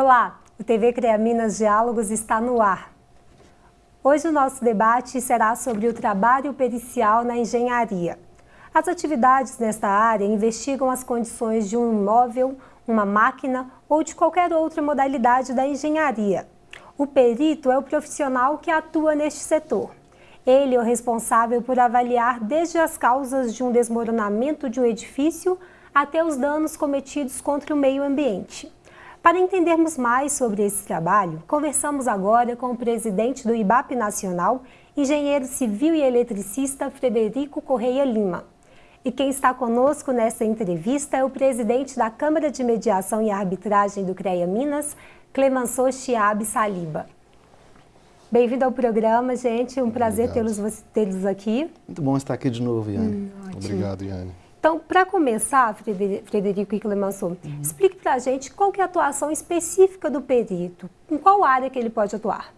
Olá, o TV CREA Minas Diálogos está no ar. Hoje o nosso debate será sobre o trabalho pericial na engenharia. As atividades nesta área investigam as condições de um imóvel, uma máquina ou de qualquer outra modalidade da engenharia. O perito é o profissional que atua neste setor. Ele é o responsável por avaliar desde as causas de um desmoronamento de um edifício até os danos cometidos contra o meio ambiente. Para entendermos mais sobre esse trabalho, conversamos agora com o presidente do IBAP Nacional, engenheiro civil e eletricista Frederico Correia Lima. E quem está conosco nessa entrevista é o presidente da Câmara de Mediação e Arbitragem do CREA Minas, Clemenceau Chiab Saliba. Bem-vindo ao programa, gente. Um prazer tê-los tê aqui. Muito bom estar aqui de novo, Yane. Hum, Obrigado, Yane. Então, para começar, Frederico e Clemenceau, uhum. explique para a gente qual é a atuação específica do perito, em qual área que ele pode atuar.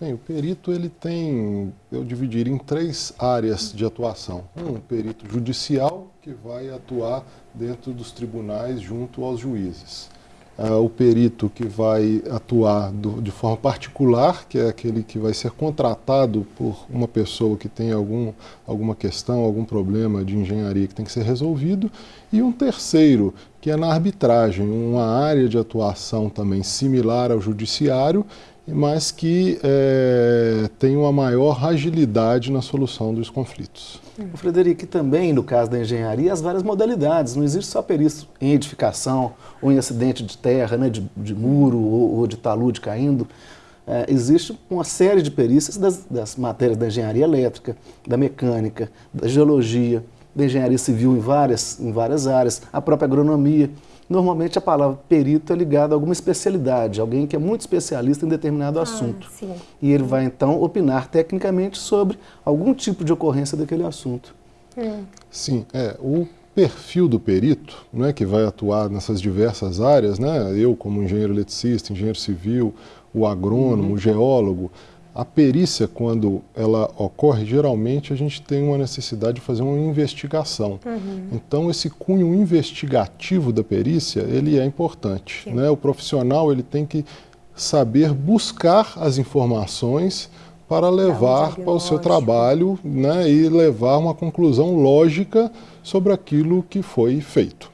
Bem, o perito ele tem, eu dividiria em três áreas de atuação. Um, perito judicial, que vai atuar dentro dos tribunais junto aos juízes uh, o perito que vai atuar do, de forma particular, que é aquele que vai ser contratado por uma pessoa que tem algum, alguma questão, algum problema de engenharia que tem que ser resolvido, e um terceiro, que é na arbitragem, uma área de atuação também similar ao judiciário, mas que é, tem uma maior agilidade na solução dos conflitos. Frederico, também no caso da engenharia, as várias modalidades, não existe só perícia em edificação ou em acidente de terra, né, de, de muro ou, ou, de talude caindo, é, existe uma série de perícias das, das matérias da engenharia elétrica, da mecânica, da geologia, da engenharia civil em várias, em várias áreas, a própria agronomia. Normalmente a palavra perito é ligada a alguma especialidade, alguém que é muito especialista em determinado ah, assunto. Sim. E ele vai então opinar tecnicamente sobre algum tipo de ocorrência daquele assunto. Hum. Sim, é, o perfil do perito, é que vai atuar nessas diversas áreas, né? eu como engenheiro eletricista, engenheiro civil, o agrônomo, uhum. o geólogo, a perícia, quando ela ocorre, geralmente a gente tem uma necessidade de fazer uma investigação. Uhum. Então, esse cunho investigativo da perícia, ele é importante. Né? O profissional ele tem que saber buscar as informações para levar para o seu trabalho né, e levar uma conclusão lógica sobre aquilo que foi feito.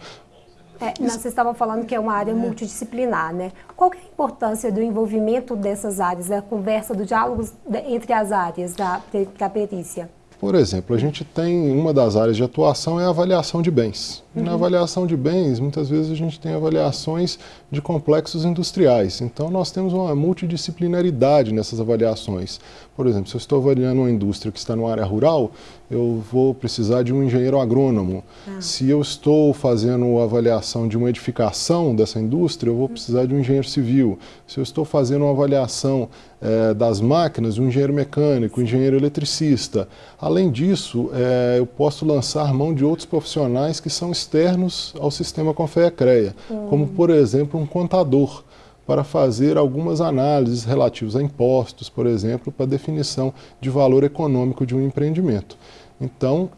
É, vocês estavam falando que é uma área é. multidisciplinar, né? Qual é a importância do envolvimento dessas áreas, da conversa, do diálogo entre as áreas da, da perícia? Por exemplo, a gente tem uma das áreas de atuação é a avaliação de bens. Uhum. Na avaliação de bens, muitas vezes a gente tem avaliações de complexos industriais. Então, nós temos uma multidisciplinaridade nessas avaliações. Por exemplo, se eu estou avaliando uma indústria que está numa área rural, eu vou precisar de um engenheiro agrônomo. Ah. Se eu estou fazendo a avaliação de uma edificação dessa indústria, eu vou precisar de um engenheiro civil. Se eu estou fazendo uma avaliação é, das máquinas, um engenheiro mecânico, um engenheiro eletricista. Além disso, é, eu posso lançar mão de outros profissionais que são externos ao sistema Confea-CREA, hum. como, por exemplo, um contador, para fazer algumas análises relativas a impostos, por exemplo, para definição de valor econômico de um empreendimento. Então,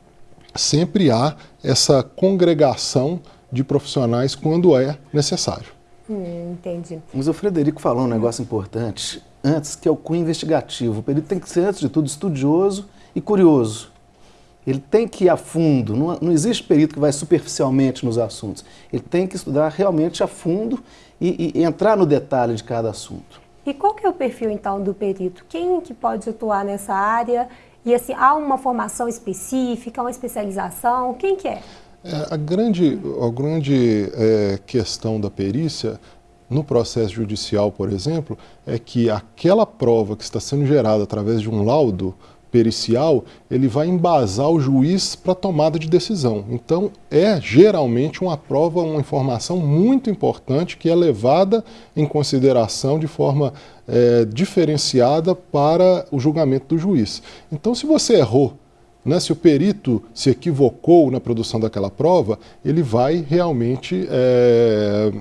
sempre há essa congregação de profissionais quando é necessário. Hum, entendi. Mas o Frederico falou um negócio importante antes, que é o cunho investigativo. O perito tem que ser, antes de tudo, estudioso e curioso. Ele tem que ir a fundo, não, não existe perito que vai superficialmente nos assuntos. Ele tem que estudar realmente a fundo e, e entrar no detalhe de cada assunto. E qual que é o perfil, então, do perito? Quem que pode atuar nessa área? E, assim, há uma formação específica, uma especialização? Quem que é? é a grande, a grande é, questão da perícia no processo judicial, por exemplo, é que aquela prova que está sendo gerada através de um laudo pericial, ele vai embasar o juiz para tomada de decisão. Então, é geralmente uma prova, uma informação muito importante que é levada em consideração de forma é, diferenciada para o julgamento do juiz. Então, se você errou, né, se o perito se equivocou na produção daquela prova, ele vai realmente é,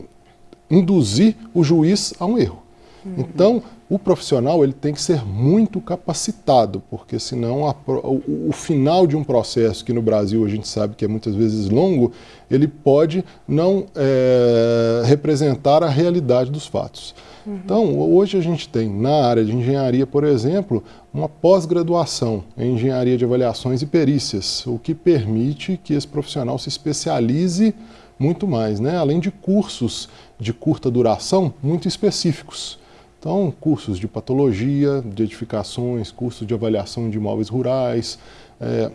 induzir o juiz a um erro. Uhum. Então, o profissional ele tem que ser muito capacitado, porque senão a, o, o, final de um processo, que no Brasil a gente sabe que é muitas vezes longo, ele pode não é, representar a realidade dos fatos. Uhum. Então, hoje a gente tem na área de engenharia, por exemplo, uma pós-graduação em engenharia de avaliações e perícias, o que permite que esse profissional se especialize muito mais, né? além de cursos de curta duração muito específicos. Então, cursos de patologia, de edificações, cursos de avaliação de imóveis rurais, é,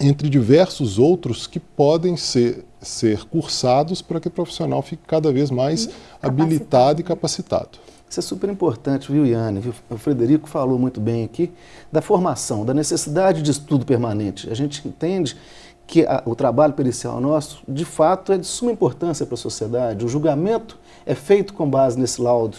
entre diversos outros que podem ser, ser cursados para que o profissional fique cada vez mais habilitado e capacitado. Isso é super importante, viu, Iane? Viu? O Frederico falou muito bem aqui da formação, da necessidade de estudo permanente. A gente entende que a, o trabalho pericial nosso, de fato, é de suma importância para a sociedade. O julgamento é feito com base nesse laudo.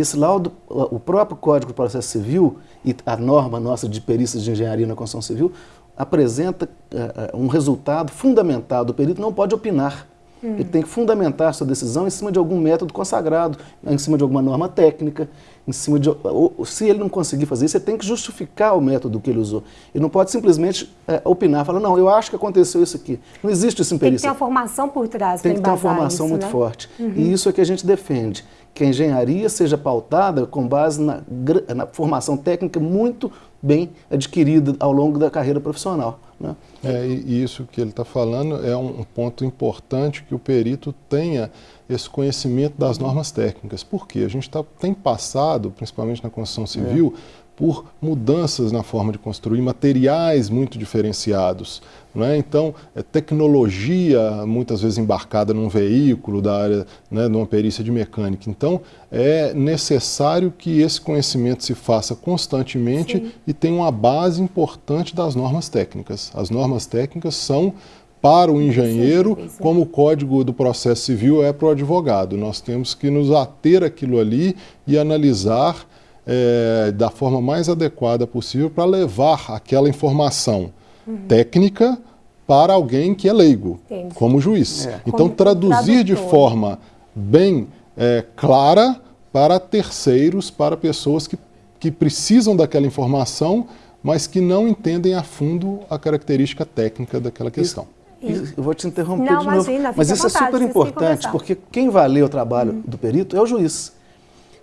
Esse laudo, o próprio Código do Processo Civil e a norma nossa de perícias de engenharia na construção civil apresenta uh, um resultado fundamental. O perito não pode opinar. Hum. Ele tem que fundamentar sua decisão em cima de algum método consagrado, em cima de alguma norma técnica, em cima de... Ou, se ele não conseguir fazer isso, você tem que justificar o método que ele usou. Ele não pode simplesmente é, opinar, falar, não, eu acho que aconteceu isso aqui. Não existe isso em perícia. Tem que ter uma formação por trás Tem que ter uma formação isso, muito né? forte. Uhum. E isso é que a gente defende que a engenharia seja pautada com base na, na formação técnica muito bem adquirida ao longo da carreira profissional. Né? É, e isso que ele está falando é um ponto importante que o perito tenha esse conhecimento das normas técnicas. Por quê? A gente tá, tem passado, principalmente na construção civil, é por mudanças na forma de construir, materiais muito diferenciados. Né? Então, é tecnologia muitas vezes embarcada num veículo da área né, de uma perícia de mecânica. Então, é necessário que esse conhecimento se faça constantemente Sim. e tenha uma base importante das normas técnicas. As normas técnicas são para o engenheiro, Sim, como o código do processo civil é para o advogado. Nós temos que nos ater aquilo ali e analisar é, da forma mais adequada possível para levar aquela informação uhum. técnica para alguém que é leigo, Entendi. como juiz. É. Então, como traduzir tradutor. de forma bem é, clara para terceiros, para pessoas que, que precisam daquela informação, mas que não entendem a fundo a característica técnica daquela questão. Isso. Eu vou te interromper não, de novo, imagina, mas isso é vontade, é super importante, porque quem vai ler o trabalho uhum. do perito é o juiz.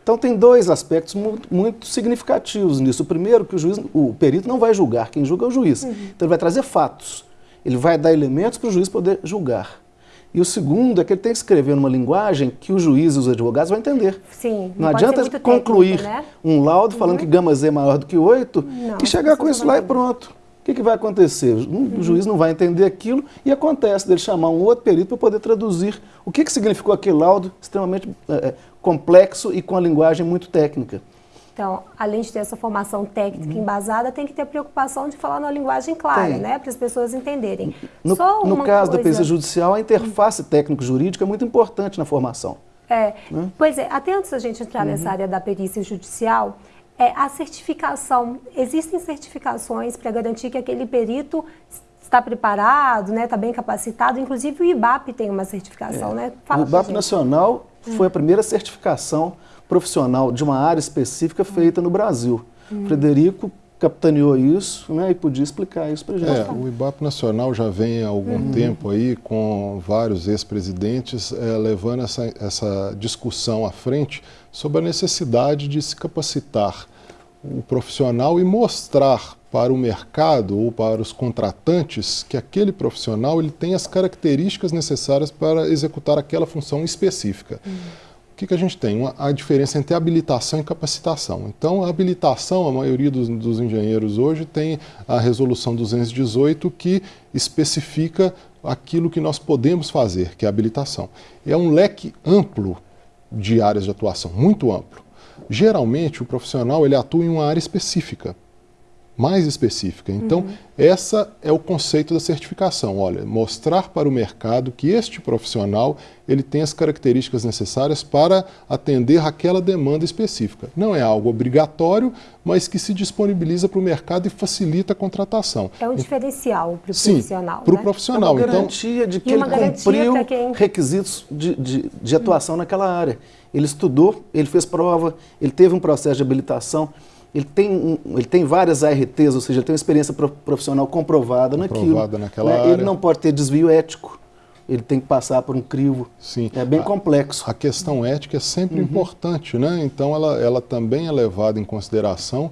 Então tem dois aspectos muito, muito, significativos nisso. O primeiro, que o juiz, o perito não vai julgar, quem julga é o juiz. Uhum. Então ele vai trazer fatos, ele vai dar elementos para o juiz poder julgar. E o segundo é que ele tem que escrever numa linguagem que o juiz e os advogados vão entender. Sim, não, não adianta concluir técnico, né? um laudo falando uhum. que gama Z é maior do que 8 não, e chegar com isso lá e pronto. O que, que vai acontecer? O uhum. juiz não vai entender aquilo e acontece dele chamar um outro perito para poder traduzir o que, que significou aquele laudo extremamente é, complexo e com a linguagem muito técnica. Então, além de ter essa formação técnica uhum. embasada, tem que ter a preocupação de falar numa linguagem clara, tem. né? Para as pessoas entenderem. No, no caso coisa... da perícia judicial, a interface uhum. técnico-jurídica é muito importante na formação. É, né? pois é, até antes da gente entrar uhum. nessa área da perícia judicial, é, a certificação, existem certificações para garantir que aquele perito está preparado, né, está bem capacitado, inclusive o IBAP tem uma certificação, é. né? Fala o IBAP Nacional foi a primeira certificação profissional de uma área específica feita no Brasil. Hum. Frederico capitaneou isso né, e podia explicar isso para a gente. É, o IBAP Nacional já vem há algum uhum. tempo aí com vários ex-presidentes é, levando essa, essa discussão à frente sobre a necessidade de se capacitar o profissional e mostrar para o mercado ou para os contratantes que aquele profissional ele tem as características necessárias para executar aquela função específica. Uhum. O que, que, a gente tem? Uma, a diferença entre habilitação e capacitação. Então, a habilitação, a maioria dos, dos engenheiros hoje tem a resolução 218 que especifica aquilo que nós podemos fazer, que é a habilitação. É um leque amplo de áreas de atuação, muito amplo. Geralmente, o profissional ele atua em uma área específica. mais específica. Então, uhum. essa é o conceito da certificação. Olha, mostrar para o mercado que este profissional ele tem as características necessárias para atender aquela demanda específica. Não é algo obrigatório, mas que se disponibiliza para o mercado e facilita a contratação. É um diferencial para o profissional. Para o né? profissional. É uma então, garantia então, de que ele cumpriu quem... requisitos de, de, de atuação hum. naquela área. Ele estudou, ele fez prova, ele teve um processo de habilitação ele tem, ele tem várias ARTs, ou seja, ele tem uma experiência profissional comprovada, comprovada naquilo. naquela né? área. Ele não pode ter desvio ético, ele tem que passar por um crivo. Sim. É bem a, complexo. A questão ética é sempre uhum. importante, né? Então ela, ela também é levada em consideração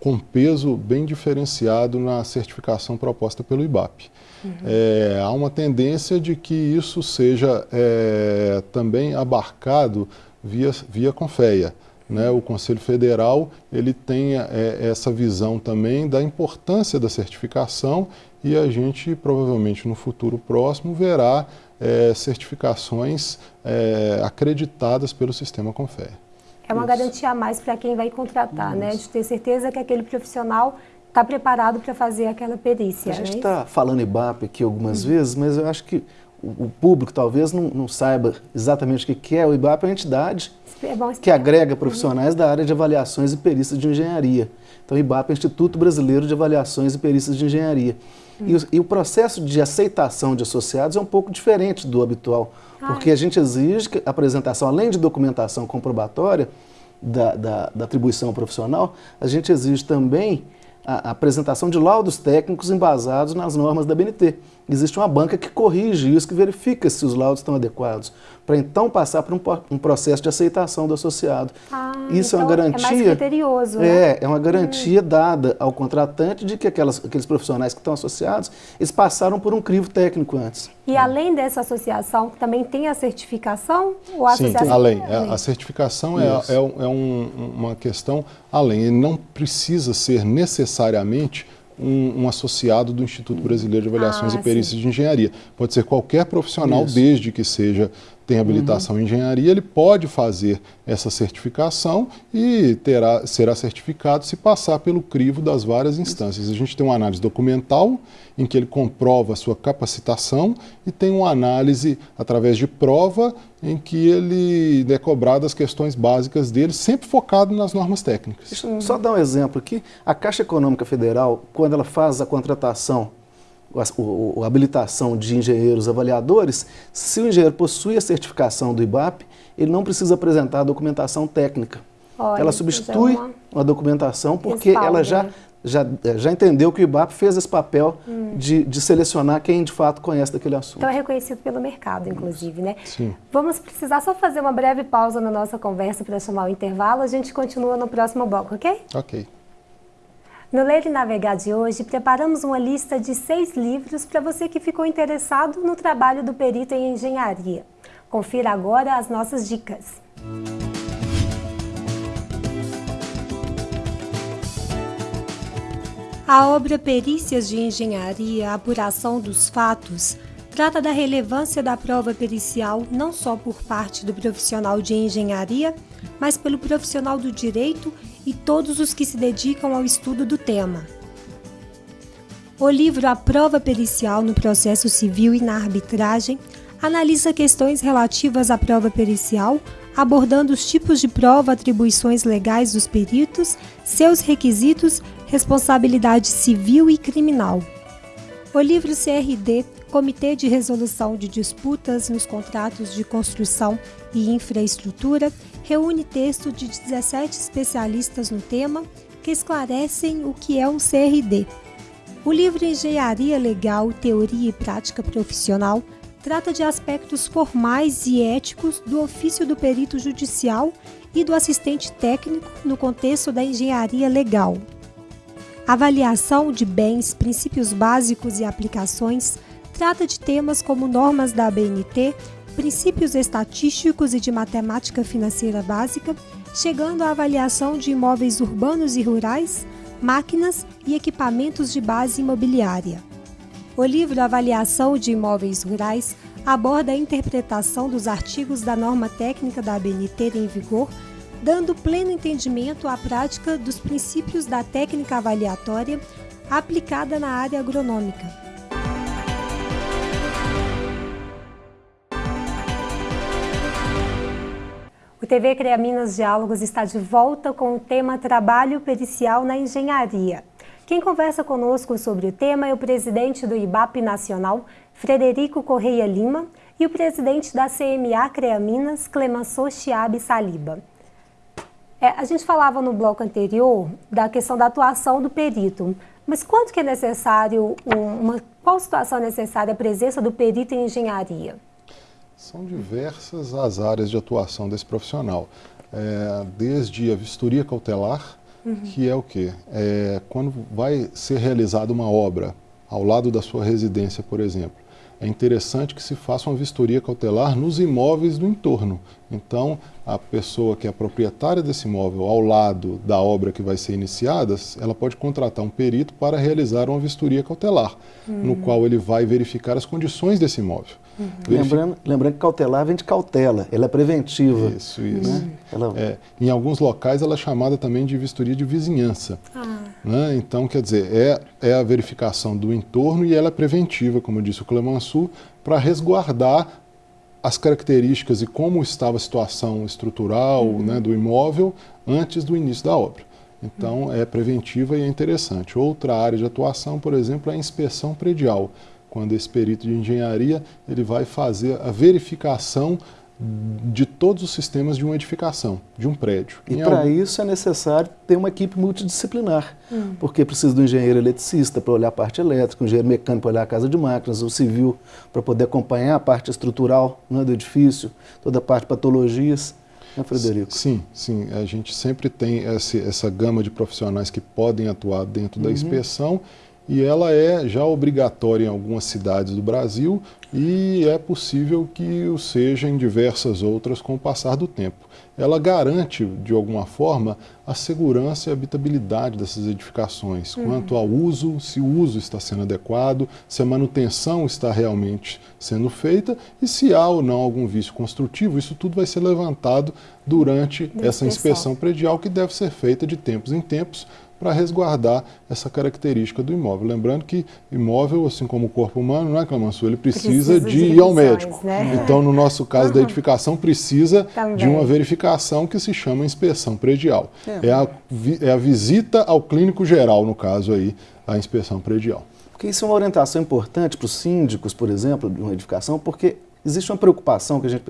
com peso bem diferenciado na certificação proposta pelo IBAP. Uhum. É, há uma tendência de que isso seja é, também abarcado via, via Confeia. Né, o Conselho Federal ele tem é, essa visão também da importância da certificação e a gente provavelmente no futuro próximo verá é, certificações é, acreditadas pelo sistema Confé. É uma Isso. garantia a mais para quem vai contratar, né? Isso. né? De ter certeza que aquele profissional está preparado para fazer aquela perícia. A gente está né? falando IBAP aqui algumas uhum. vezes, mas eu acho que o, público talvez não, não, saiba exatamente o que é o IBAP, é uma entidade é que agrega profissionais da área de avaliações e perícias de engenharia. Então, o IBAP é o Instituto Brasileiro de Avaliações e Perícias de Engenharia. Hum. E, o, e, o, processo de aceitação de associados é um pouco diferente do habitual, ah. porque a gente exige que a apresentação, além de documentação comprobatória da, da, da atribuição profissional, a gente exige também a, a apresentação de laudos técnicos embasados nas normas da BNT existe uma banca que corrige isso, que verifica se os laudos estão adequados, para então passar por um, um, processo de aceitação do associado. Ah, isso então é uma garantia. É mais criterioso, né? É, é uma garantia hum. dada ao contratante de que aquelas, aqueles profissionais que estão associados, eles passaram por um crivo técnico antes. E além dessa associação, também tem a certificação? Ou a Sim, associação? além. além. A certificação é, é, é um, uma questão além. Ele não precisa ser necessariamente um, um, associado do Instituto Brasileiro de Avaliações ah, e Perícias sim. de Engenharia. Pode ser qualquer profissional, Isso. desde que seja tem habilitação uhum. em engenharia, ele pode fazer essa certificação e terá, será certificado se passar pelo crivo das várias instâncias. A gente tem uma análise documental, em que ele comprova a sua capacitação, e tem uma análise através de prova, em que ele é cobrado as questões básicas dele, sempre focado nas normas técnicas. Só dar um exemplo aqui. A Caixa Econômica Federal, quando ela faz a contratação a, a, habilitação de engenheiros avaliadores, se o engenheiro possui a certificação do IBAP, ele não precisa apresentar a documentação técnica. Olha, ela substitui uma... uma... documentação porque ela já, já, já entendeu que o IBAP fez esse papel hum. de, de selecionar quem de fato conhece daquele assunto. Então é reconhecido pelo mercado, inclusive, né? Sim. Vamos precisar só fazer uma breve pausa na nossa conversa para chamar o intervalo. A gente continua no próximo bloco, ok? Ok. No Ler e Navegar de hoje, preparamos uma lista de seis livros para você que ficou interessado no trabalho do perito em engenharia. Confira agora as nossas dicas. A obra Perícias de Engenharia, Apuração dos Fatos, trata da relevância da prova pericial não só por parte do profissional de engenharia, mas pelo profissional do direito e todos os que se dedicam ao estudo do tema. O livro A Prova Pericial no Processo Civil e na Arbitragem analisa questões relativas à prova pericial, abordando os tipos de prova, atribuições legais dos peritos, seus requisitos, responsabilidade civil e criminal. O livro CRD, Comitê de Resolução de Disputas nos Contratos de Construção e Infraestrutura, reúne texto de 17 especialistas no tema que esclarecem o que é um CRD. O livro Engenharia Legal, Teoria e Prática Profissional trata de aspectos formais e éticos do ofício do perito judicial e do assistente técnico no contexto da engenharia legal. Avaliação de bens, princípios básicos e aplicações trata de temas como normas da ABNT, princípios estatísticos e de matemática financeira básica, chegando à avaliação de imóveis urbanos e rurais, máquinas e equipamentos de base imobiliária. O livro Avaliação de Imóveis Rurais aborda a interpretação dos artigos da norma técnica da ABNT em vigor dando pleno entendimento à prática dos princípios da técnica avaliatória aplicada na área agronômica. O TV CREA Minas Diálogos está de volta com o tema Trabalho Pericial na Engenharia. Quem conversa conosco sobre o tema é o presidente do IBAP Nacional, Frederico Correia Lima, e o presidente da CMA CREA Minas, Clemenceau Chiabe Saliba. É, a gente falava no bloco anterior da questão da atuação do perito, mas quanto que é necessário, uma, qual situação é necessária a presença do perito em engenharia? São diversas as áreas de atuação desse profissional, é, desde a vistoria cautelar, uhum. que é o quê? É, quando vai ser realizada uma obra ao lado da sua residência, por exemplo, é interessante que se faça uma vistoria cautelar nos imóveis do entorno. Então, a pessoa que é proprietária desse imóvel ao lado da obra que vai ser iniciada, ela pode contratar um perito para realizar uma vistoria cautelar, uhum. no qual ele vai verificar as condições desse imóvel. Uhum. Lembrando, lembrando que cautelar vem de cautela, ela é preventiva. Isso, isso. Né? Ela... É, em alguns locais ela é chamada também de vistoria de vizinhança. Ah. Né? Então, quer dizer, é, é a verificação do entorno e ela é preventiva, como disse o Clemenceau, para resguardar as características e como estava a situação estrutural uhum. né, do imóvel antes do início da obra. Então, uhum. é preventiva e é interessante. Outra área de atuação, por exemplo, é a inspeção predial quando esse perito de engenharia ele vai fazer a verificação de todos os sistemas de uma edificação, de um prédio. E para algum... isso é necessário ter uma equipe multidisciplinar, hum. porque precisa do engenheiro eletricista para olhar a parte elétrica, o engenheiro mecânico para olhar a casa de máquinas, o civil para poder acompanhar a parte estrutural né, do edifício, toda a parte de patologias. Né, Frederico? Sim, sim. A gente sempre tem essa, essa gama de profissionais que podem atuar dentro uhum. da inspeção e ela é já obrigatória em algumas cidades do Brasil e é possível que o seja em diversas outras com o passar do tempo. Ela garante, de alguma forma, a segurança e a habitabilidade dessas edificações, uhum. quanto ao uso, se o uso está sendo adequado, se a manutenção está realmente sendo feita e se há ou não algum vício construtivo, isso tudo vai ser levantado durante essa inspeção predial que deve ser feita de tempos em tempos para resguardar essa característica do imóvel. Lembrando que imóvel, assim como o corpo humano, não é, Clamansu? Ele precisa, precisa de, de ir ao médico. Né? Então, no nosso caso uhum. da edificação, precisa Também. de uma verificação que se chama inspeção predial. É. é, a, é a visita ao clínico geral, no caso aí, a inspeção predial. Porque isso é uma orientação importante para os síndicos, por exemplo, de uma edificação, porque existe uma preocupação que a gente,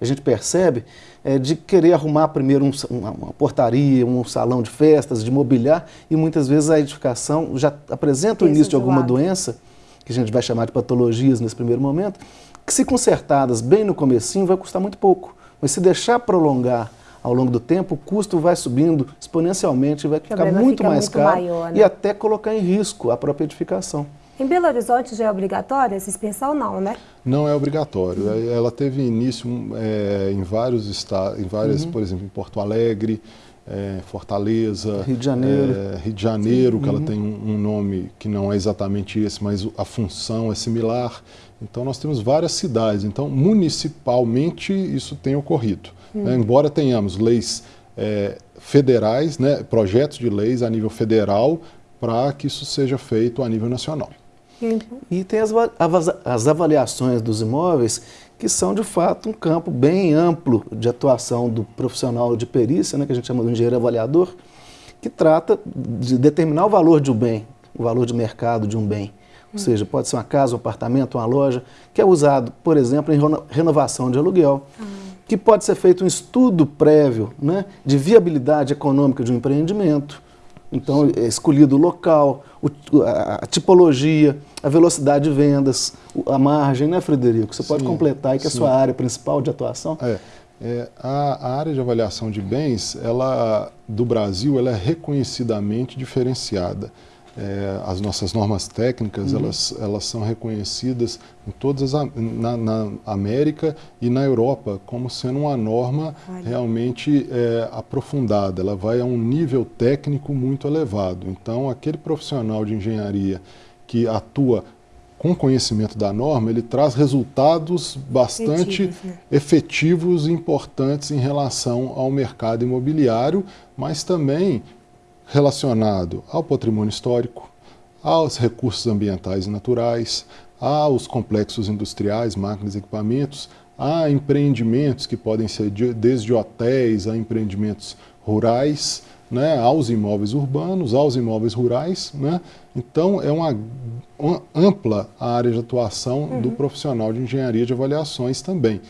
a gente percebe é, de querer arrumar primeiro um, uma, uma, portaria, um salão de festas, de mobiliar, e muitas vezes a edificação já apresenta o início de alguma doença, que a gente vai chamar de patologias nesse primeiro momento, que se consertadas bem no comecinho vai custar muito pouco. Mas se deixar prolongar ao longo do tempo, o custo vai subindo exponencialmente, vai ficar muito fica mais muito caro maior, né? e até colocar em risco a própria edificação. Em Belo Horizonte já é obrigatória essa inspeção, não, né? Não é obrigatório. Uhum. Ela teve início é, em vários estados, em várias, uhum. por exemplo, em Porto Alegre, é, Fortaleza, Rio de Janeiro, é, Rio de Janeiro, uhum. que ela uhum. tem um, um, nome que não é exatamente esse, mas a função é similar. Então nós temos várias cidades. Então municipalmente isso tem ocorrido. Né? Uhum. Embora tenhamos leis é, federais, né, projetos de leis a nível federal para que isso seja feito a nível nacional. E tem as, as avaliações dos imóveis, que são de fato um campo bem amplo de atuação do profissional de perícia, né, que a gente chama de engenheiro avaliador, que trata de determinar o valor de um bem, o valor de mercado de um bem. Ou seja, pode ser uma casa, um apartamento, uma loja, que é usado, por exemplo, em renovação de aluguel, ah. que pode ser feito um estudo prévio né, de viabilidade econômica de um empreendimento, então, é escolhido o local, a, tipologia, a velocidade de vendas, a margem, né, Frederico? Você sim, pode completar aí que é a sua área principal de atuação? É. É, a, a, área de avaliação de bens, ela, do Brasil, ela é reconhecidamente diferenciada. É, as nossas normas técnicas, uhum. elas, elas são reconhecidas em todas as, na, na, América e na Europa como sendo uma norma Olha. realmente é, aprofundada. Ela vai a um nível técnico muito elevado. Então, aquele profissional de engenharia que atua com conhecimento da norma, ele traz resultados bastante efetivos, né? efetivos e importantes em relação ao mercado imobiliário, mas também relacionado ao patrimônio histórico, aos recursos ambientais e naturais, aos complexos industriais, máquinas e equipamentos, a empreendimentos que podem ser de, desde hotéis a empreendimentos rurais, né, aos imóveis urbanos, aos imóveis rurais. Né? Então, é uma, uma ampla área de atuação uhum. do profissional de engenharia de avaliações também.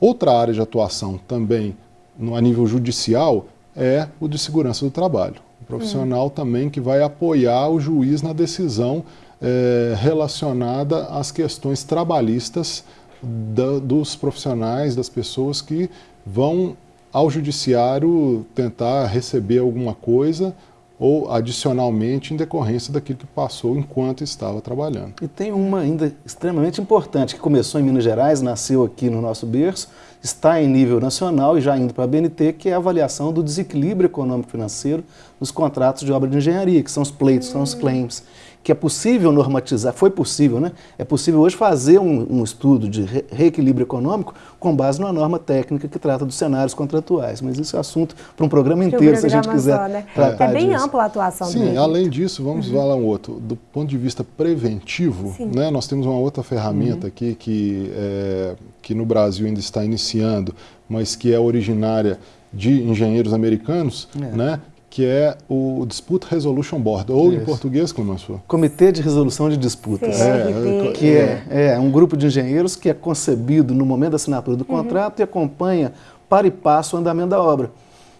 Outra área de atuação também no, a nível judicial é o de segurança do trabalho. O profissional uhum. também que vai apoiar o juiz na decisão é, relacionada às questões trabalhistas da, dos profissionais, das pessoas que vão ao judiciário tentar receber alguma coisa ou adicionalmente em decorrência daquilo que passou enquanto estava trabalhando. E tem uma ainda extremamente importante, que começou em Minas Gerais, nasceu aqui no nosso berço, está em nível nacional e já indo para a BNT, que é a avaliação do desequilíbrio econômico-financeiro nos contratos de obra de engenharia, que são os pleitos, são os claims que é possível normatizar, foi possível, né? É possível hoje fazer um, um estudo de re reequilíbrio econômico com base numa norma técnica que trata dos cenários contratuais. Mas isso é assunto para um programa inteiro, se a gente quiser. Só, né? É bem disso. ampla a atuação Sim, dele. além disso, vamos uhum. falar um outro. Do ponto de vista preventivo, né, nós temos uma outra ferramenta uhum. aqui que, é, que no Brasil ainda está iniciando, mas que é originária de engenheiros americanos, é. né, que é o Dispute Resolution Board, ou Isso. em português, como nós falamos? Comitê de Resolução de Disputas. É, que é, é, um grupo de engenheiros que é concebido no momento da assinatura do uhum. contrato e acompanha para e passo o andamento da obra,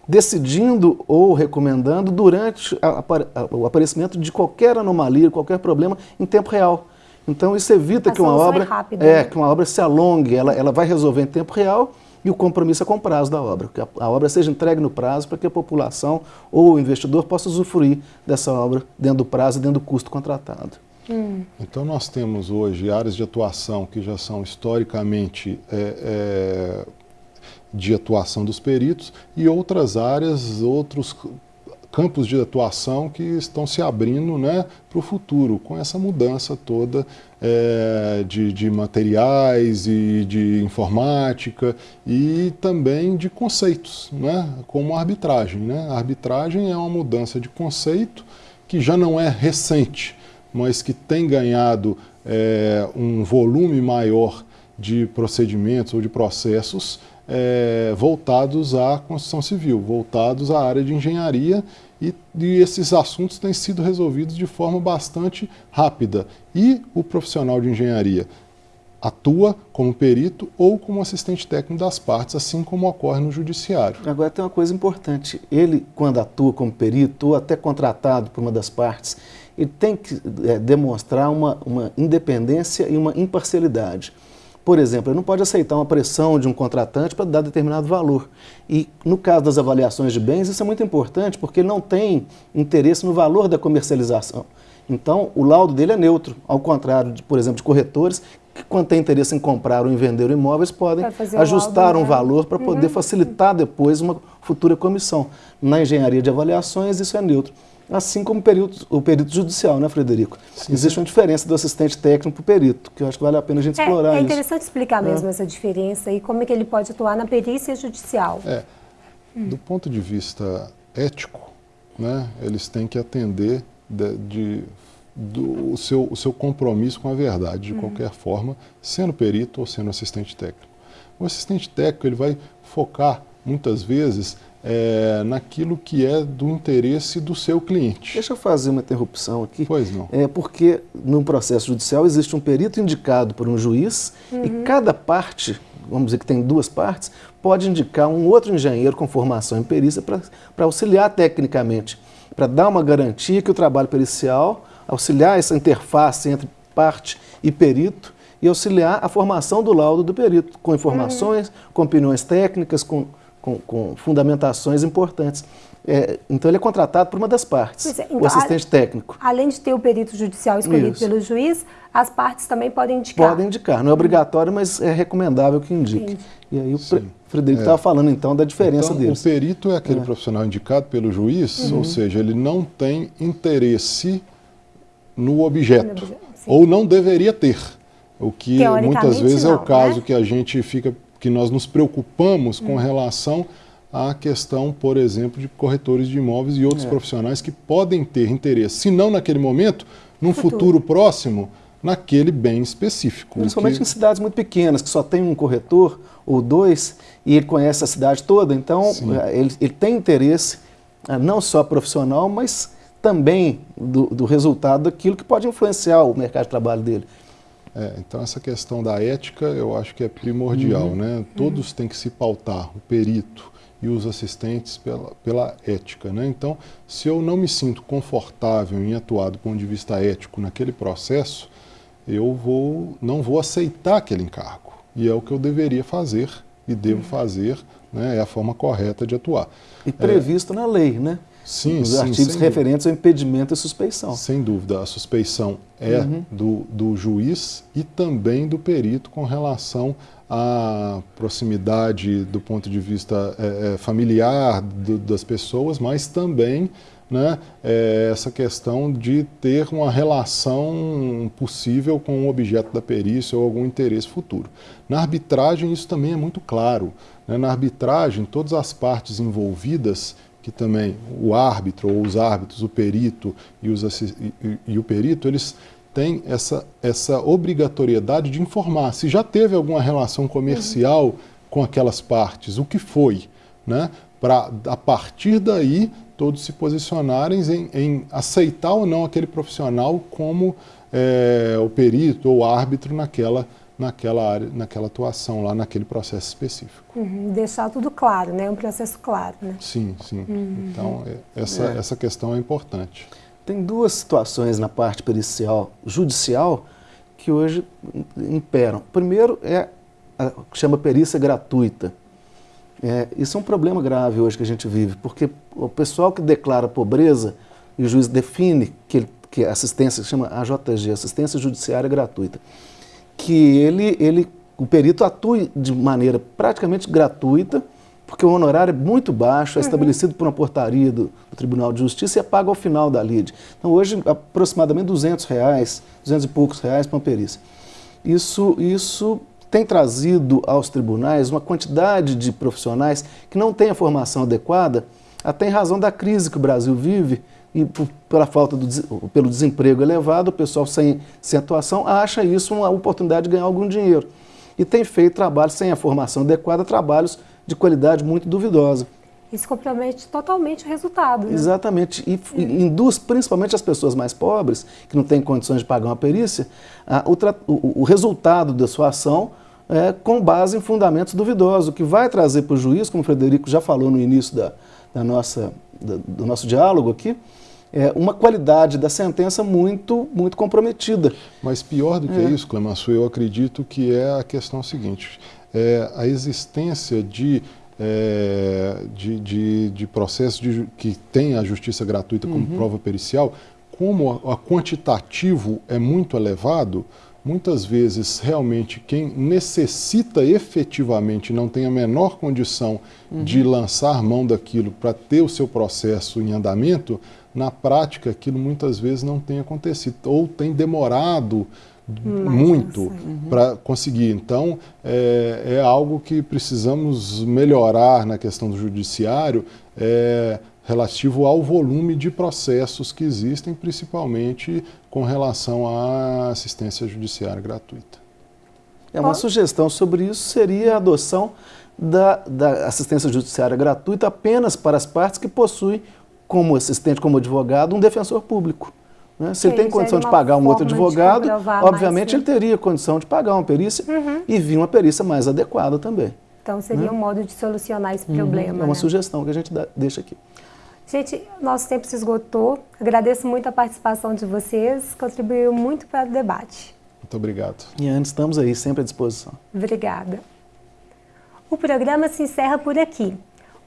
decidindo ou recomendando durante a, a, o aparecimento de qualquer anomalia, qualquer problema em tempo real. Então isso evita a que uma obra é, rápida, é né? que uma obra se alongue, ela, ela vai resolver em tempo real e o compromisso é com o prazo da obra, que a, a obra seja entregue no prazo para que a população ou o investidor possa usufruir dessa obra dentro do prazo e dentro do custo contratado. Hum. Então nós temos hoje áreas de atuação que já são historicamente é, é, de atuação dos peritos e outras áreas, outros campos de atuação que estão se abrindo né, para o futuro, com essa mudança toda é, de, de, materiais e de informática e também de conceitos, né, como arbitragem. Né? A arbitragem é uma mudança de conceito que já não é recente, mas que tem ganhado é, um volume maior de procedimentos ou de processos é, voltados à construção civil, voltados à área de engenharia e, e, esses assuntos têm sido resolvidos de forma bastante rápida. E o profissional de engenharia atua como perito ou como assistente técnico das partes, assim como ocorre no judiciário. Agora tem uma coisa importante, ele quando atua como perito ou até contratado por uma das partes, ele tem que é, demonstrar uma, uma independência e uma imparcialidade. Por exemplo, ele não pode aceitar uma pressão de um contratante para dar determinado valor. E no caso das avaliações de bens, isso é muito importante, porque ele não tem interesse no valor da comercialização. Então, o laudo dele é neutro, ao contrário, de, por exemplo, de corretores, que quando tem interesse em comprar ou em vender imóveis, podem ajustar um né? valor para poder uhum. facilitar depois uma futura comissão. Na engenharia de avaliações, isso é neutro assim como o perito, o perito judicial, né, Frederico? Sim, Existe uma diferença do assistente técnico para o perito, que eu acho que vale a pena a gente é, explorar É interessante isso. explicar mesmo é. essa diferença e como é que ele pode atuar na perícia judicial. É. Hum. Do ponto de vista ético, né, eles têm que atender de, de do, o, seu, o seu compromisso com a verdade, de hum. qualquer forma, sendo perito ou sendo assistente técnico. O assistente técnico ele vai focar, muitas vezes, é, naquilo que é do interesse do seu cliente. Deixa eu fazer uma interrupção aqui. Pois não. É porque no processo judicial existe um perito indicado por um juiz uhum. e cada parte, vamos dizer que tem duas partes, pode indicar um outro engenheiro com formação em perícia para auxiliar tecnicamente, para dar uma garantia que o trabalho pericial, auxiliar essa interface entre parte e perito, e auxiliar a formação do laudo do perito, com informações, uhum. com opiniões técnicas, com com, com fundamentações importantes. É, então ele é contratado por uma das partes, é, então, o assistente a, técnico. Além de ter o perito judicial escolhido Isso. pelo juiz, as partes também podem indicar. Podem indicar, não é obrigatório, mas é recomendável que indique. Sim. E aí o Sim. Frederico estava é. falando então da diferença então, deles. O perito é aquele é. profissional indicado pelo juiz, uhum. ou seja, ele não tem interesse no objeto. ou não deveria ter. O que muitas vezes não, é o caso né? que a gente fica, que nós nos preocupamos com hum. relação à questão, por exemplo, de corretores de imóveis e outros é. profissionais que podem ter interesse, se não naquele momento, num futuro, futuro próximo, naquele bem específico. Principalmente que... em cidades muito pequenas, que só tem um corretor ou dois, e ele conhece a cidade toda, então eh, ele, ele, tem interesse eh, não só profissional, mas também do, do, resultado daquilo que pode influenciar o mercado de trabalho dele. É, então essa questão da ética eu acho que é primordial, uhum. né? Todos uhum. têm que se pautar, o perito e os assistentes pela, pela ética, né? Então, se eu não me sinto confortável em atuar do ponto de vista ético naquele processo, eu vou, não vou aceitar aquele encargo. E é o que eu deveria fazer e devo uhum. fazer, né? é a forma correta de atuar. E previsto é, na lei, né? Sim, Os sim, artigos referentes ao impedimento e suspeição. Sem dúvida, a suspeição é uhum. do, do juiz e também do perito com relação à proximidade do ponto de vista é, é familiar do, das pessoas, mas também né, é essa questão de ter uma relação possível com o objeto da perícia ou algum interesse futuro. Na arbitragem isso também é muito claro. Né? Na arbitragem, todas as partes envolvidas, que também o árbitro ou os árbitros, o perito e, os, e, e o perito, eles têm essa, essa obrigatoriedade de informar se já teve alguma relação comercial uhum. com aquelas partes, o que foi, né? para a partir daí todos se posicionarem em, em aceitar ou não aquele profissional como é, o perito ou árbitro naquela, naquela área, naquela atuação lá, naquele processo específico. Uhum, deixar tudo claro, né? Um processo claro, né? Sim, sim. Uhum. Então, é, essa, é. essa questão é importante. Tem duas situações na parte pericial judicial que hoje imperam. Primeiro é a que chama perícia gratuita. É, isso é um problema grave hoje que a gente vive, porque o pessoal que declara pobreza e o juiz define que, que assistência, que chama AJG, Assistência Judiciária Gratuita, que ele, ele, o perito atue de maneira praticamente gratuita, porque o honorário é muito baixo, é uhum. estabelecido por uma portaria do, do, Tribunal de Justiça e é pago ao final da lide. Então hoje aproximadamente 200 reais, 200 e poucos reais para uma perícia. Isso, isso tem trazido aos tribunais uma quantidade de profissionais que não têm a formação adequada, até em razão da crise que o Brasil vive, e pela falta do, pelo desemprego elevado, o pessoal sem, sem atuação acha isso uma oportunidade de ganhar algum dinheiro. E tem feito trabalhos sem a formação adequada, trabalhos de qualidade muito duvidosa. Isso compromete totalmente o resultado. Né? Exatamente. E, e induz principalmente as pessoas mais pobres, que não têm condições de pagar uma perícia, a, o, o, o resultado da sua ação é, com base em fundamentos duvidosos, o que vai trazer para o juiz, como o Frederico já falou no início da, da nossa, da, do nosso diálogo aqui, é uma qualidade da sentença muito, muito comprometida. Mas pior do que é. isso, Clemenço, eu acredito que é a questão seguinte, é a existência de é, de, de, de processo de, que tem a justiça gratuita como uhum. prova pericial, como a, a quantitativo é muito elevado, muitas vezes realmente quem necessita efetivamente não tem a menor condição uhum. de lançar mão daquilo para ter o seu processo em andamento, na prática aquilo muitas vezes não tem acontecido ou tem demorado muito uhum. para conseguir. Então, é, é, algo que precisamos melhorar na questão do judiciário, é, relativo ao volume de processos que existem, principalmente com relação à assistência judiciária gratuita. É uma sugestão sobre isso seria a adoção da, da assistência judiciária gratuita apenas para as partes que possuem como assistente, como advogado, um defensor público. Né? Se ele tem condição de pagar um outro advogado, obviamente mais, ele teria condição de pagar uma perícia uhum. e vir uma perícia mais adequada também. Então seria né? um modo de solucionar esse uhum. problema. É uma né? sugestão que a gente dá, deixa aqui. Gente, nosso tempo se esgotou. Agradeço muito a participação de vocês, contribuiu muito para o debate. Muito obrigado. E antes, estamos aí, sempre à disposição. Obrigada. O programa se encerra por aqui.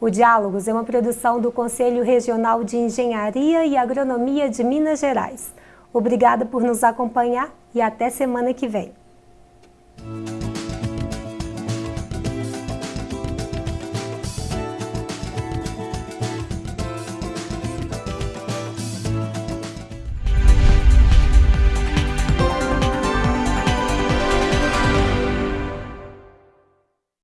O Diálogos é uma produção do Conselho Regional de Engenharia e Agronomia de Minas Gerais. Obrigada por nos acompanhar e até semana que vem.